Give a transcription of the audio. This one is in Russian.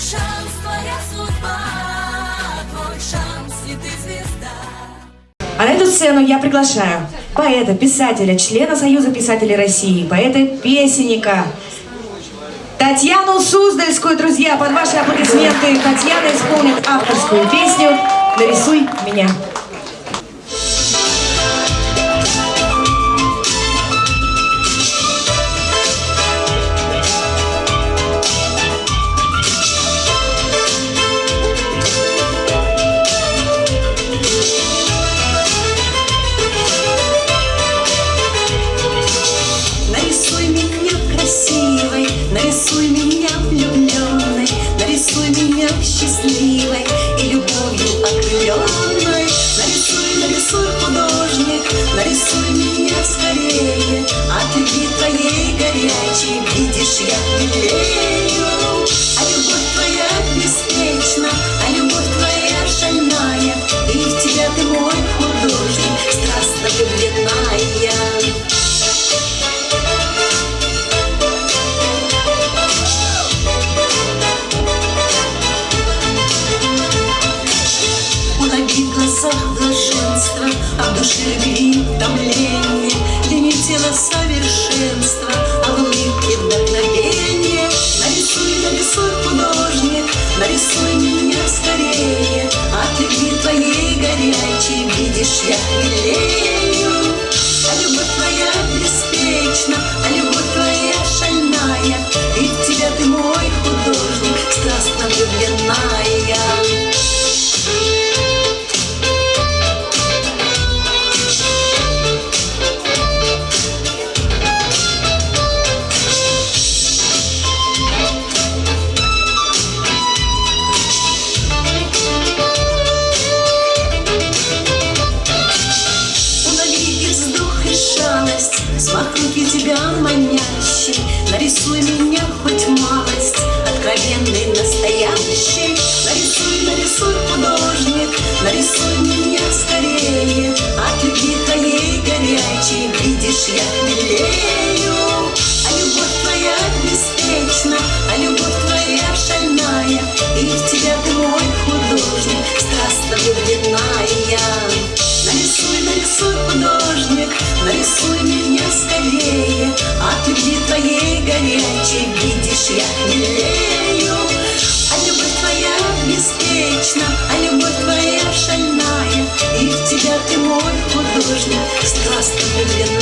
шанс, твоя судьба, твой шанс, и ты звезда. А на эту сцену я приглашаю поэта, писателя, члена Союза писателей России, поэта-песенника Татьяну Суздальскую, друзья, под ваши аплодисменты Татьяна исполнит авторскую песню «Нарисуй меня». Нарисуй меня влюбленной, нарисуй меня счастливой и любовью окрыленной. Нарисуй, нарисуй, Глазах блаженство, а в душе любви томление, Где не тело совершенства, а в улыбке вдохновение. Нарисуй, нарисуй, художник, нарисуй меня скорее, От любви твоей горячей, видишь, я милею. художник, нарисуй меня скорее, А ты где твоей горячей видишь, я милею. А любовь твоя беспечна, а любовь твоя шальная, И в тебя ты мой художник, страстно влюблена.